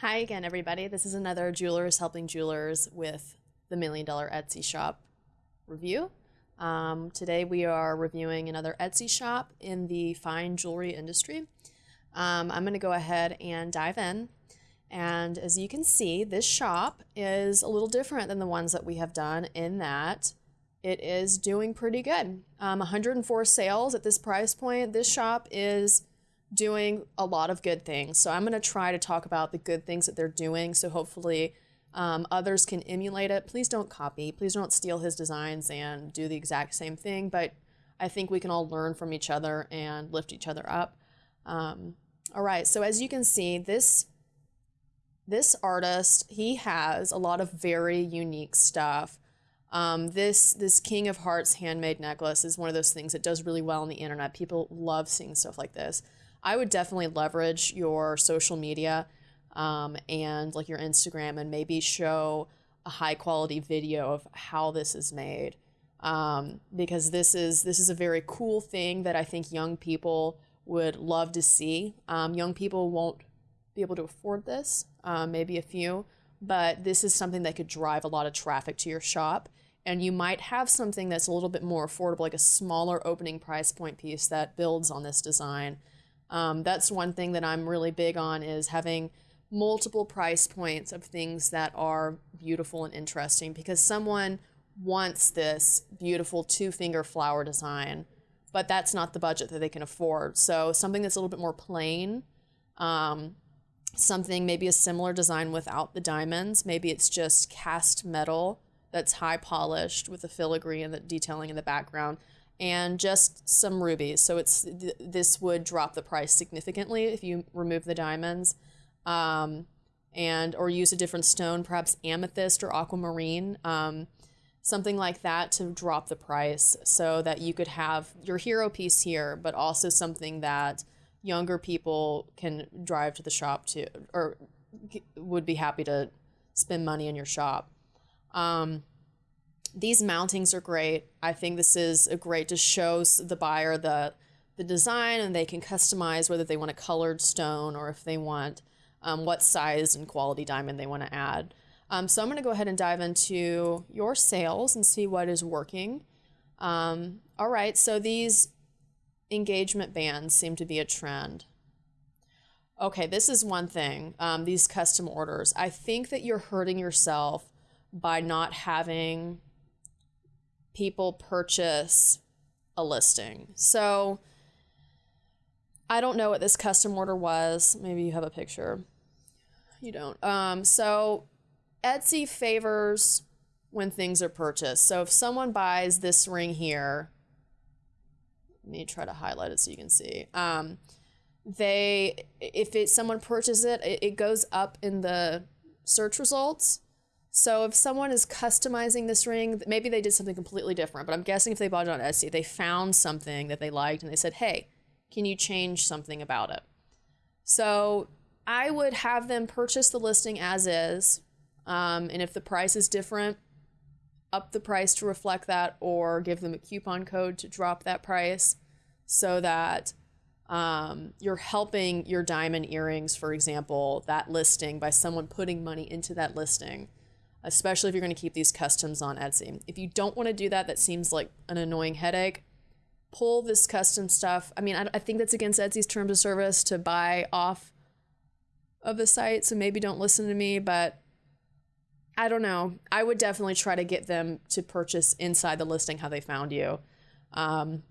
Hi again, everybody. This is another Jewelers Helping Jewelers with the Million Dollar Etsy Shop review. Um, today we are reviewing another Etsy shop in the fine jewelry industry. Um, I'm going to go ahead and dive in. And as you can see, this shop is a little different than the ones that we have done in that it is doing pretty good. Um, 104 sales at this price point. This shop is doing a lot of good things. So I'm going to try to talk about the good things that they're doing. So hopefully um, others can emulate it. Please don't copy. Please don't steal his designs and do the exact same thing. But I think we can all learn from each other and lift each other up. Um, all right. So as you can see, this this artist he has a lot of very unique stuff. Um, this this King of Hearts handmade necklace is one of those things that does really well on the internet. People love seeing stuff like this. I would definitely leverage your social media um, and like your Instagram and maybe show a high quality video of how this is made um, because this is this is a very cool thing that I think young people would love to see. Um, young people won't be able to afford this, uh, maybe a few, but this is something that could drive a lot of traffic to your shop. And you might have something that's a little bit more affordable, like a smaller opening price point piece that builds on this design. Um, that's one thing that I'm really big on is having multiple price points of things that are beautiful and interesting because someone wants this beautiful two finger flower design, but that's not the budget that they can afford. So something that's a little bit more plain, um, something maybe a similar design without the diamonds. Maybe it's just cast metal that's high polished with the filigree and the detailing in the background and just some rubies. So it's th- this would drop the price significantly if you remove the diamonds, um, and or use a different stone, perhaps amethyst or aquamarine, um, something like that to drop the price, so that you could have your hero piece here, but also something that younger people can drive to the shop to or would be happy to spend money in your shop. Um, these mountings are great. I think this is a great to show the buyer the the design and they can customize whether they want a colored stone or if they want um, what size and quality diamond they want to add. Um, so I'm going to go ahead and dive into your sales and see what is working. Um, all right, so these engagement bands seem to be a trend. Okay, this is one thing. Um, these custom orders. I think that you're hurting yourself by not having people purchase a listing. So I don't know what this custom order was. Maybe you have a picture. You don't. Um, so Etsy favors when things are purchased. So if someone buys this ring here, let me try to highlight it so you can see. Um, they, if it someone purchases it, it, it goes up in the search results so if someone is customizing this ring, maybe they did something completely different, but I'm guessing if they bought it on Etsy, they found something that they liked and they said, hey, can you change something about it? So I would have them purchase the listing as is. Um, and if the price is different, up the price to reflect that or give them a coupon code to drop that price so that um, you're helping your diamond earrings, for example, that listing by someone putting money into that listing especially if you're going to keep these customs on Etsy. If you don't want to do that, that seems like an annoying headache. Pull this custom stuff. I mean, I, I think that's against Etsy's terms of service to buy off of the site, so maybe don't listen to me, but I don't know. I would definitely try to get them to purchase inside the listing how they found you. Um,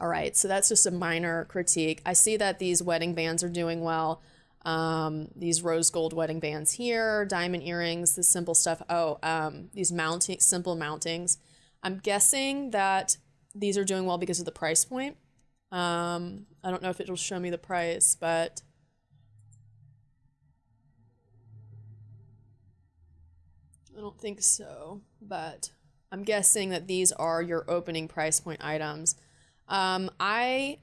all right, so that's just a minor critique. I see that these wedding bands are doing well. Um, these rose gold wedding bands here, diamond earrings, the simple stuff. Oh, um, these mounting, simple mountings. I'm guessing that these are doing well because of the price point. Um, I don't know if it'll show me the price, but I don't think so. But I'm guessing that these are your opening price point items. Um, I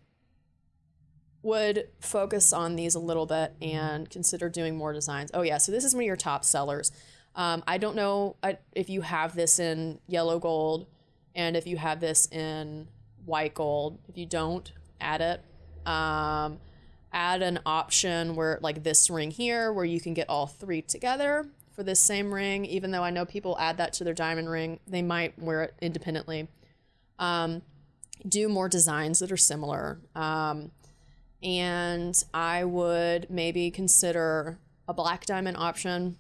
would focus on these a little bit and consider doing more designs. Oh yeah, so this is one of your top sellers. Um, I don't know if you have this in yellow gold and if you have this in white gold. If you don't, add it. Um, add an option where like this ring here where you can get all three together for this same ring even though i know people add that to their diamond ring they might wear it independently um, do more designs that are similar um, and i would maybe consider a black diamond option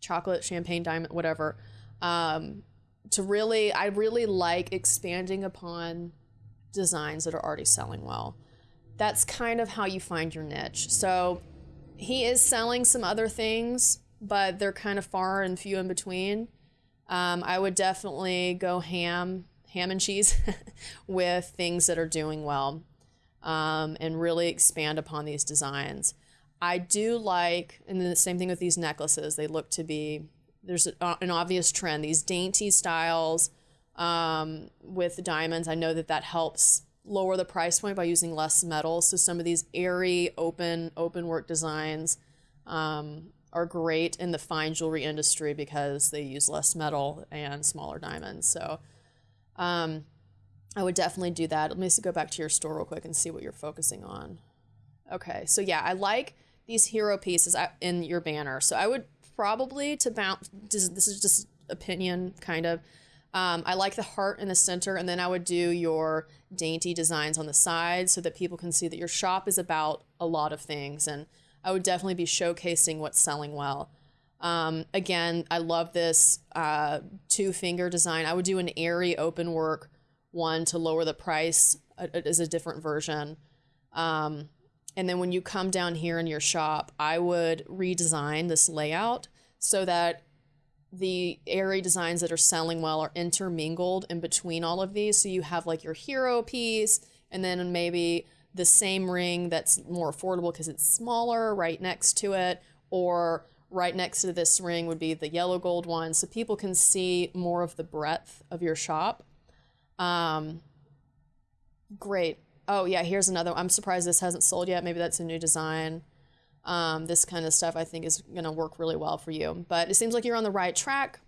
chocolate champagne diamond whatever um, to really i really like expanding upon designs that are already selling well that's kind of how you find your niche. So he is selling some other things, but they're kind of far and few in between. Um, I would definitely go ham, ham and cheese with things that are doing well um, and really expand upon these designs. I do like, and then the same thing with these necklaces, they look to be, there's a, an obvious trend, these dainty styles um, with diamonds. I know that that helps lower the price point by using less metal. So some of these airy, open, open work designs um, are great in the fine jewelry industry because they use less metal and smaller diamonds. So um, I would definitely do that. Let me just go back to your store real quick and see what you're focusing on. Okay, so yeah, I like these hero pieces in your banner. So I would probably to bounce. This is just opinion, kind of. Um, I like the heart in the center, and then I would do your dainty designs on the side so that people can see that your shop is about a lot of things. And I would definitely be showcasing what's selling well. Um, again, I love this uh, two finger design. I would do an airy open work one to lower the price is a different version. Um, and then when you come down here in your shop, I would redesign this layout so that the airy designs that are selling well are intermingled in between all of these. So you have like your hero piece and then maybe the same ring that's more affordable because it's smaller right next to it, or right next to this ring would be the yellow gold one. So people can see more of the breadth of your shop. Um, great. Oh, yeah, here's another. One. I'm surprised this hasn't sold yet. Maybe that's a new design. Um, this kind of stuff I think is going to work really well for you. But it seems like you're on the right track.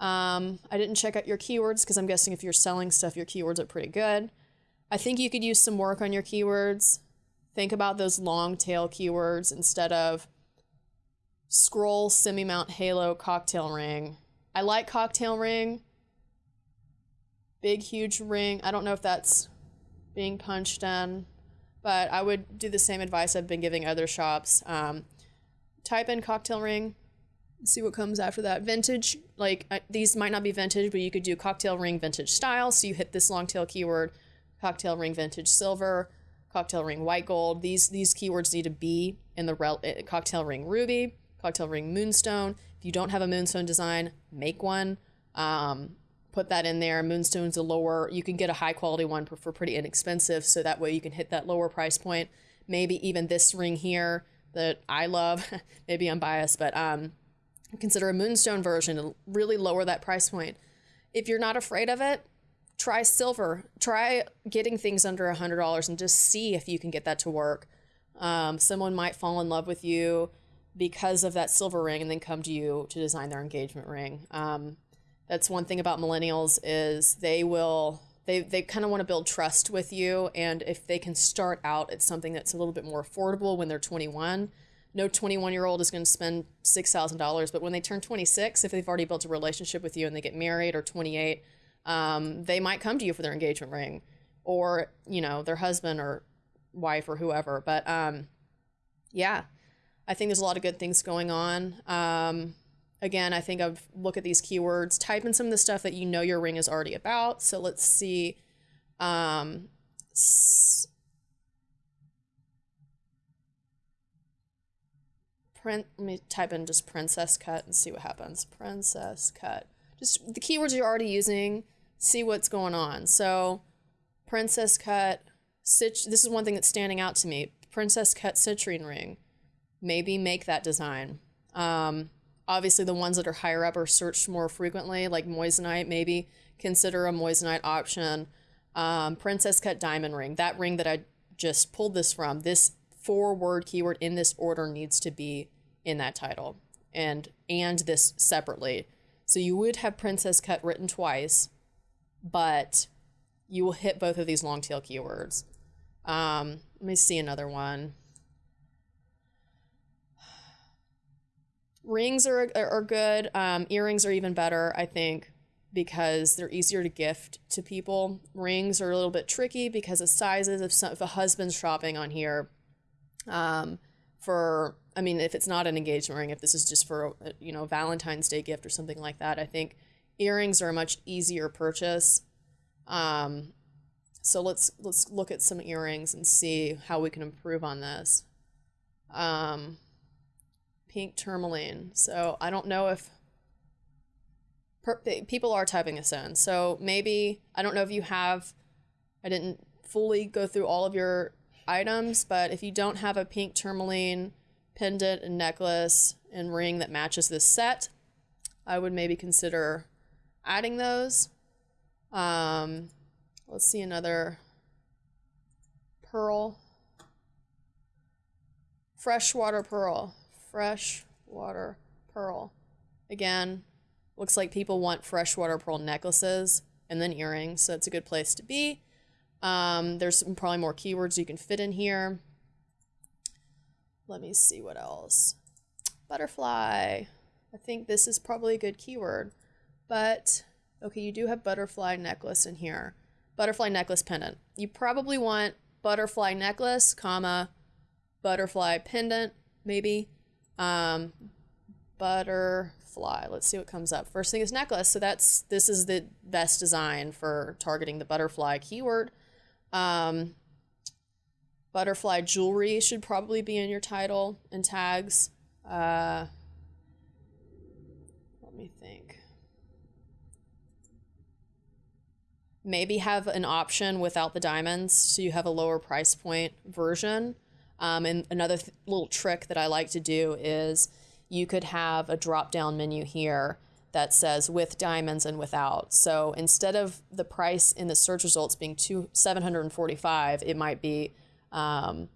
Um, I didn't check out your keywords because I'm guessing if you're selling stuff, your keywords are pretty good. I think you could use some work on your keywords. Think about those long tail keywords instead of scroll, semi mount, halo, cocktail ring. I like cocktail ring. Big, huge ring. I don't know if that's being punched in but I would do the same advice I've been giving other shops. Um, type in cocktail ring, see what comes after that. Vintage, like these might not be vintage, but you could do cocktail ring vintage style. So you hit this long tail keyword, cocktail ring vintage silver, cocktail ring white gold. These these keywords need to be in the rel- uh, cocktail ring ruby, cocktail ring moonstone. If you don't have a moonstone design, make one. Um, put that in there. Moonstone's a lower, you can get a high quality one for pretty inexpensive. So that way you can hit that lower price point. Maybe even this ring here that I love, maybe I'm biased, but um, consider a Moonstone version to really lower that price point. If you're not afraid of it, try silver. Try getting things under a $100 and just see if you can get that to work. Um, someone might fall in love with you because of that silver ring and then come to you to design their engagement ring. Um, that's one thing about millennials is they will they they kind of want to build trust with you and if they can start out at something that's a little bit more affordable when they're 21 no 21 year old is going to spend $6000 but when they turn 26 if they've already built a relationship with you and they get married or 28 um, they might come to you for their engagement ring or you know their husband or wife or whoever but um, yeah i think there's a lot of good things going on um, Again, I think I've look at these keywords, type in some of the stuff that you know your ring is already about. So let's see. Um, print, let me type in just princess cut and see what happens. Princess cut. Just the keywords you're already using, see what's going on. So princess cut, this is one thing that's standing out to me. Princess cut citrine ring. Maybe make that design. Um, Obviously, the ones that are higher up are searched more frequently, like moissanite, maybe consider a moissanite option. Um, princess cut diamond ring, that ring that I just pulled this from, this four word keyword in this order needs to be in that title and and this separately. So you would have princess cut written twice, but you will hit both of these long tail keywords. Um, let me see another one. Rings are are, good. Um, earrings are even better, I think, because they're easier to gift to people. Rings are a little bit tricky because of sizes. If, some, if a husband's shopping on here, um, for I mean, if it's not an engagement ring, if this is just for a, you know Valentine's Day gift or something like that, I think earrings are a much easier purchase. Um, so let's let's look at some earrings and see how we can improve on this. Um, pink tourmaline. So I don't know if people are typing this in. So maybe I don't know if you have. I didn't fully go through all of your items, but if you don't have a pink tourmaline pendant and necklace and ring that matches this set, I would maybe consider adding those. Um, let's see another pearl. Freshwater pearl. Freshwater pearl. Again, looks like people want freshwater pearl necklaces and then earrings, so it's a good place to be. Um, there's probably more keywords you can fit in here. Let me see what else. Butterfly. I think this is probably a good keyword. But, okay, you do have butterfly necklace in here. Butterfly necklace pendant. You probably want butterfly necklace, comma, butterfly pendant, maybe. Um, butterfly. Let's see what comes up. First thing is necklace. So that's this is the best design for targeting the butterfly keyword. Um, Butterfly jewelry should probably be in your title and tags. Uh, let me think. Maybe have an option without the diamonds so you have a lower price point version. Um, and another th- little trick that I like to do is you could have a drop down menu here that says with diamonds and without. So instead of the price in the search results being two, 745, it might be um,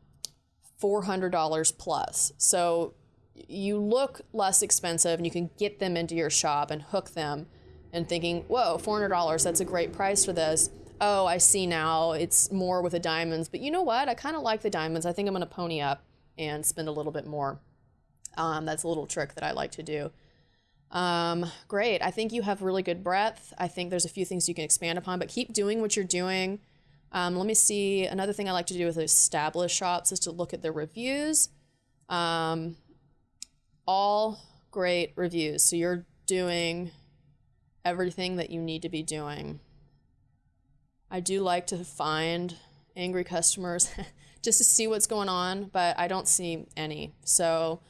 $400 plus. So you look less expensive and you can get them into your shop and hook them and thinking, whoa, $400, that's a great price for this. Oh, I see now it's more with the diamonds. But you know what? I kind of like the diamonds. I think I'm going to pony up and spend a little bit more. Um, that's a little trick that I like to do. Um, great. I think you have really good breadth. I think there's a few things you can expand upon, but keep doing what you're doing. Um, let me see. Another thing I like to do with established shops is to look at their reviews. Um, all great reviews. So you're doing everything that you need to be doing. I do like to find angry customers just to see what's going on, but I don't see any. So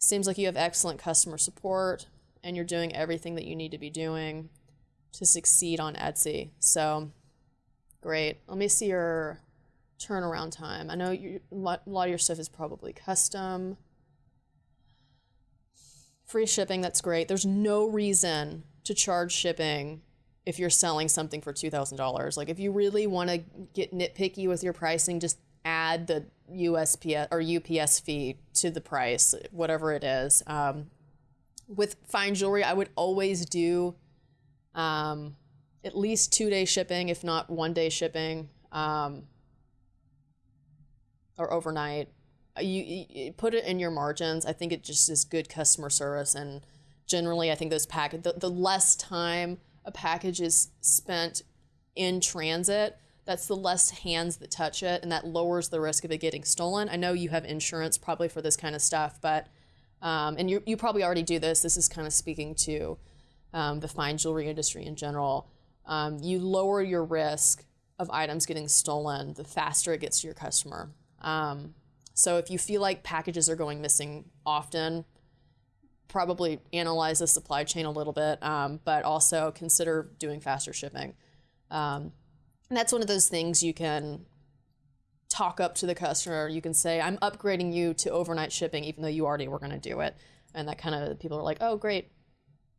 seems like you have excellent customer support and you're doing everything that you need to be doing to succeed on Etsy. So Great. Let me see your turnaround time. I know you, a lot of your stuff is probably custom. Free shipping, that's great. There's no reason to charge shipping if you're selling something for $2,000. Like if you really want to get nitpicky with your pricing, just add the USPS or UPS fee to the price, whatever it is. Um, with fine jewelry, I would always do um, at least two day shipping, if not one day shipping, um, or overnight. Uh, you, you, put it in your margins. I think it just is good customer service, and generally, I think those pack the, the less time a package is spent in transit, that's the less hands that touch it, and that lowers the risk of it getting stolen. I know you have insurance probably for this kind of stuff, but um, and you you probably already do this. This is kind of speaking to um, the fine jewelry industry in general um, you lower your risk of items getting stolen the faster it gets to your customer. Um, so if you feel like packages are going missing often, probably analyze the supply chain a little bit, um, but also consider doing faster shipping. Um, and that's one of those things you can talk up to the customer. You can say, I'm upgrading you to overnight shipping, even though you already were going to do it. And that kind of people are like, oh, great,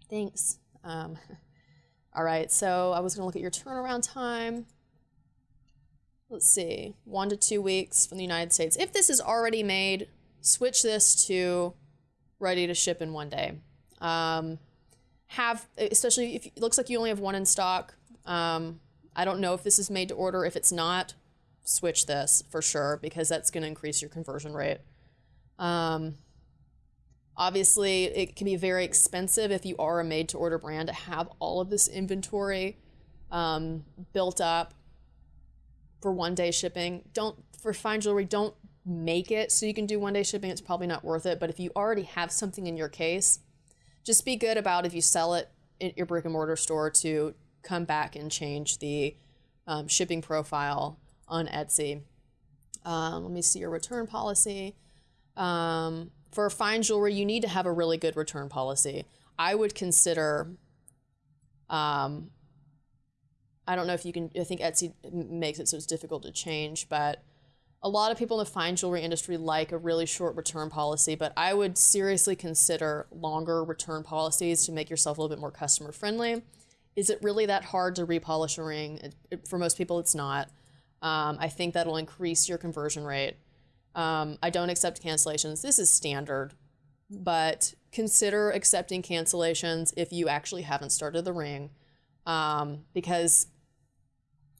thanks. Um, All right, so I was going to look at your turnaround time. Let's see, one to two weeks from the United States. If this is already made, switch this to ready to ship in one day. Um, have, especially if it looks like you only have one in stock. Um, I don't know if this is made to order. If it's not, switch this for sure because that's going to increase your conversion rate. Um, Obviously, it can be very expensive if you are a made to order brand to have all of this inventory um, built up for one day shipping. Don't, for fine jewelry, don't make it so you can do one day shipping. It's probably not worth it. But if you already have something in your case, just be good about if you sell it at your brick and mortar store to come back and change the um, shipping profile on Etsy. Um, let me see your return policy. Um, for fine jewelry, you need to have a really good return policy. I would consider, um, I don't know if you can, I think Etsy makes it so it's difficult to change, but a lot of people in the fine jewelry industry like a really short return policy, but I would seriously consider longer return policies to make yourself a little bit more customer friendly. Is it really that hard to repolish a ring? It, it, for most people, it's not. Um, I think that'll increase your conversion rate. Um, I don't accept cancellations. This is standard, but consider accepting cancellations if you actually haven't started the ring. Um, because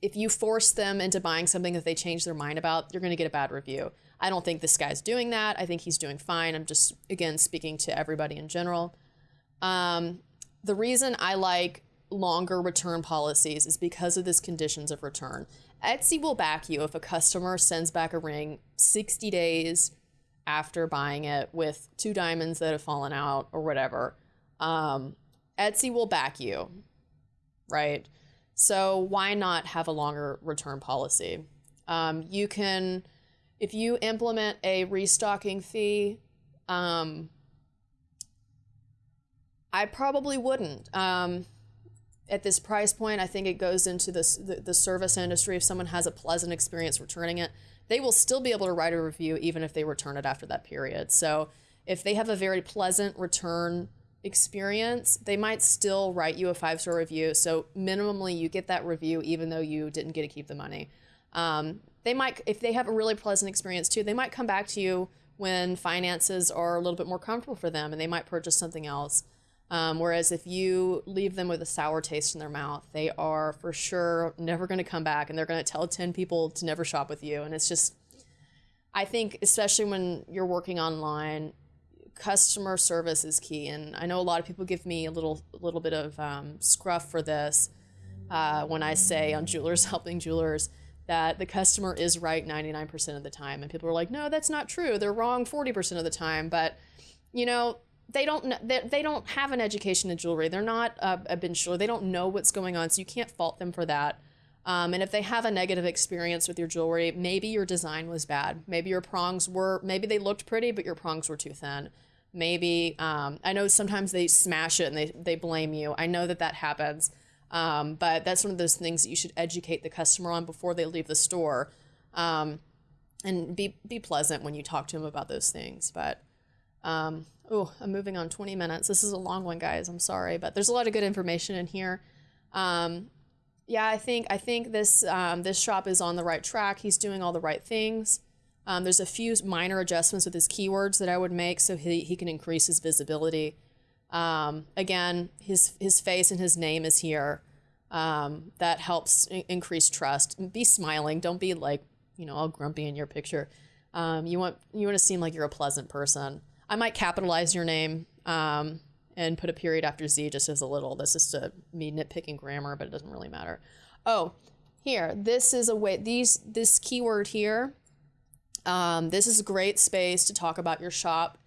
if you force them into buying something that they change their mind about, you're going to get a bad review. I don't think this guy's doing that. I think he's doing fine. I'm just, again, speaking to everybody in general. Um, the reason I like longer return policies is because of this conditions of return. Etsy will back you if a customer sends back a ring 60 days after buying it with two diamonds that have fallen out or whatever. Um, Etsy will back you, right? So why not have a longer return policy? Um, you can, if you implement a restocking fee, um, I probably wouldn't. Um, at this price point, I think it goes into this, the, the service industry. If someone has a pleasant experience returning it, they will still be able to write a review even if they return it after that period. So if they have a very pleasant return experience, they might still write you a five star review. So minimally, you get that review even though you didn't get to keep the money. Um, they might, if they have a really pleasant experience too, they might come back to you when finances are a little bit more comfortable for them and they might purchase something else. Um, whereas if you leave them with a sour taste in their mouth, they are for sure never going to come back and they're going to tell 10 people to never shop with you. And it's just, I think, especially when you're working online, customer service is key. And I know a lot of people give me a little, a little bit of um, scruff for this uh, when I say on Jewelers Helping Jewelers that the customer is right 99% of the time. And people are like, no, that's not true. They're wrong 40% of the time. But, you know, they don't they, they don't have an education in jewelry. They're not a bench jeweler. They don't know what's going on, so you can't fault them for that. Um, and if they have a negative experience with your jewelry, maybe your design was bad. Maybe your prongs were maybe they looked pretty, but your prongs were too thin. Maybe um, I know sometimes they smash it and they they blame you. I know that that happens, um, but that's one of those things that you should educate the customer on before they leave the store, um, and be be pleasant when you talk to them about those things. But oh, I'm moving on 20 minutes. This is a long one, guys. I'm sorry, but there's a lot of good information in here. Um, yeah, I think I think this um, this shop is on the right track. He's doing all the right things. Um, there's a few minor adjustments with his keywords that I would make so he, he can increase his visibility. Um, again, his his face and his name is here. Um, that helps increase trust. Be smiling. Don't be like you know all grumpy in your picture. Um, you want you want to seem like you're a pleasant person. I might capitalize your name um, and put a period after Z just as a little. This is to me nitpicking grammar, but it doesn't really matter. Oh, here, this is a way, these, this keyword here, um, this is a great space to talk about your shop.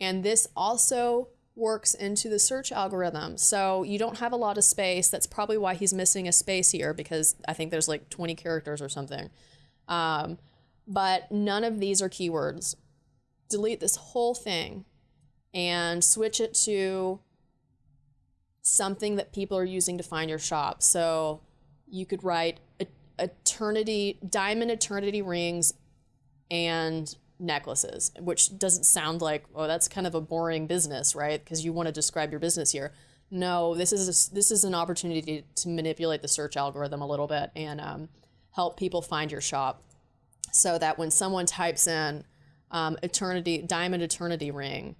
And this also works into the search algorithm. So you don't have a lot of space. That's probably why he's missing a space here because I think there's like 20 characters or something. Um, but none of these are keywords delete this whole thing and switch it to something that people are using to find your shop. So you could write eternity, diamond eternity rings and necklaces, which doesn't sound like, oh, that's kind of a boring business, right? Because you want to describe your business here. No, this is a, this is an opportunity to manipulate the search algorithm a little bit and um, help people find your shop, so that when someone types in um, eternity diamond eternity ring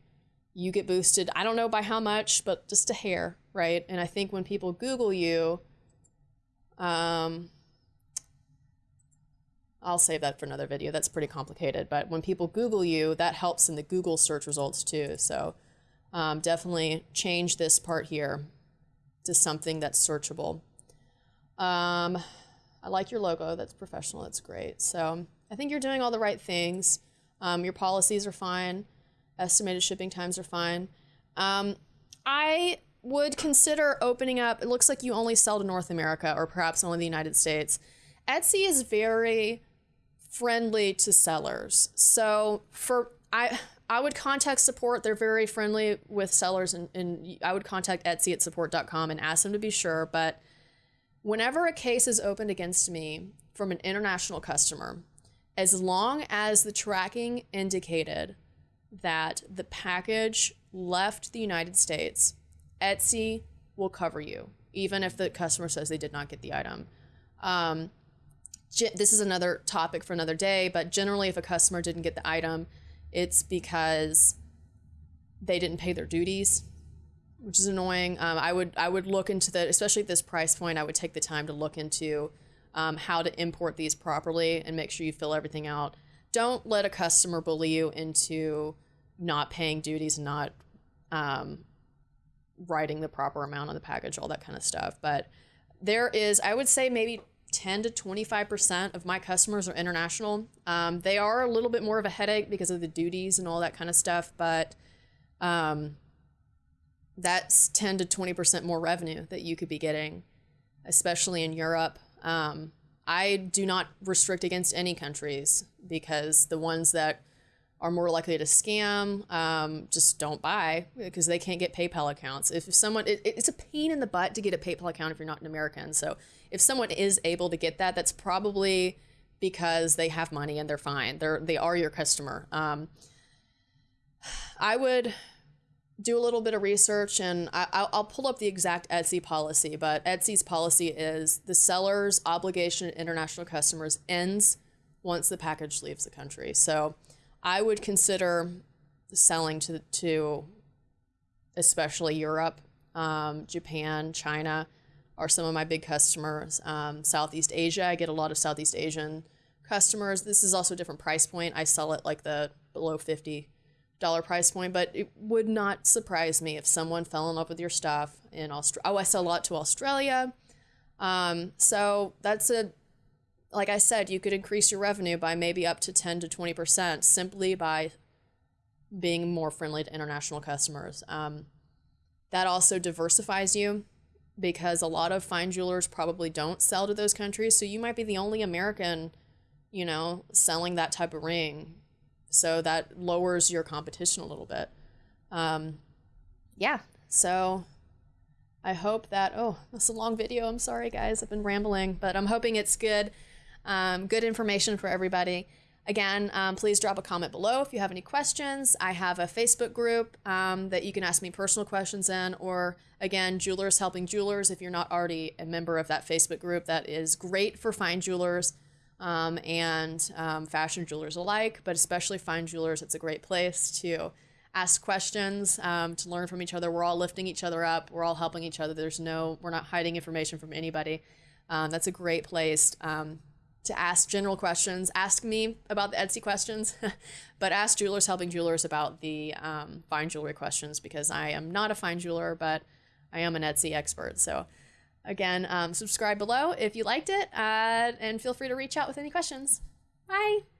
you get boosted i don't know by how much but just a hair right and i think when people google you um, i'll save that for another video that's pretty complicated but when people google you that helps in the google search results too so um, definitely change this part here to something that's searchable. Um, I like your logo. That's professional. That's great. So I think you're doing all the right things. Um, your policies are fine. Estimated shipping times are fine. Um, I would consider opening up. It looks like you only sell to North America or perhaps only the United States. Etsy is very friendly to sellers. So for I I would contact support. They're very friendly with sellers and, and I would contact Etsy at support.com and ask them to be sure. But whenever a case is opened against me from an international customer, as long as the tracking indicated that the package left the United States, Etsy will cover you, even if the customer says they did not get the item. Um, this is another topic for another day, but generally, if a customer didn't get the item, it's because they didn't pay their duties, which is annoying. Um, I would I would look into the especially at this price point. I would take the time to look into um, how to import these properly and make sure you fill everything out. Don't let a customer bully you into not paying duties, not um, writing the proper amount on the package, all that kind of stuff. But there is, I would say, maybe 10 to 25% of my customers are international. Um, they are a little bit more of a headache because of the duties and all that kind of stuff, but um, that's 10 to 20% more revenue that you could be getting, especially in Europe. Um, I do not restrict against any countries because the ones that are more likely to scam um, just don't buy because they can't get PayPal accounts. If someone, it, it's a pain in the butt to get a PayPal account if you're not an American. So if someone is able to get that, that's probably because they have money and they're fine. They're they are your customer. Um, I would do a little bit of research and I, will pull up the exact Etsy policy. But Etsy's policy is the seller's obligation to international customers ends once the package leaves the country. So I would consider selling to to especially Europe, um, Japan, China are some of my big customers. Um, Southeast Asia, I get a lot of Southeast Asian customers. This is also a different price point. I sell it like the below fifty dollar price point, but it would not surprise me if someone fell in love with your stuff in Australia. Oh, I sell a lot to Australia. Um, so that's a like I said, you could increase your revenue by maybe up to 10 to 20% simply by being more friendly to international customers. Um, that also diversifies you because a lot of fine jewelers probably don't sell to those countries. So you might be the only American, you know, selling that type of ring. So that lowers your competition a little bit. Um, yeah. So I hope that, oh, that's a long video. I'm sorry, guys. I've been rambling, but I'm hoping it's good. Um, good information for everybody. Again, um, please drop a comment below if you have any questions. I have a Facebook group um, that you can ask me personal questions in, or again, Jewelers Helping Jewelers. If you're not already a member of that Facebook group, that is great for fine jewelers um, and um, fashion jewelers alike, but especially fine jewelers. It's a great place to ask questions, um, to learn from each other. We're all lifting each other up. We're all helping each other. There's no, we're not hiding information from anybody. Um, that's a great place to ask general questions. Ask me about the Etsy questions, but ask Jewelers Helping Jewelers about the um, fine jewelry questions because I am not a fine jeweler, but I am an Etsy expert. So, again, um, subscribe below if you liked it, uh, and feel free to reach out with any questions. Bye.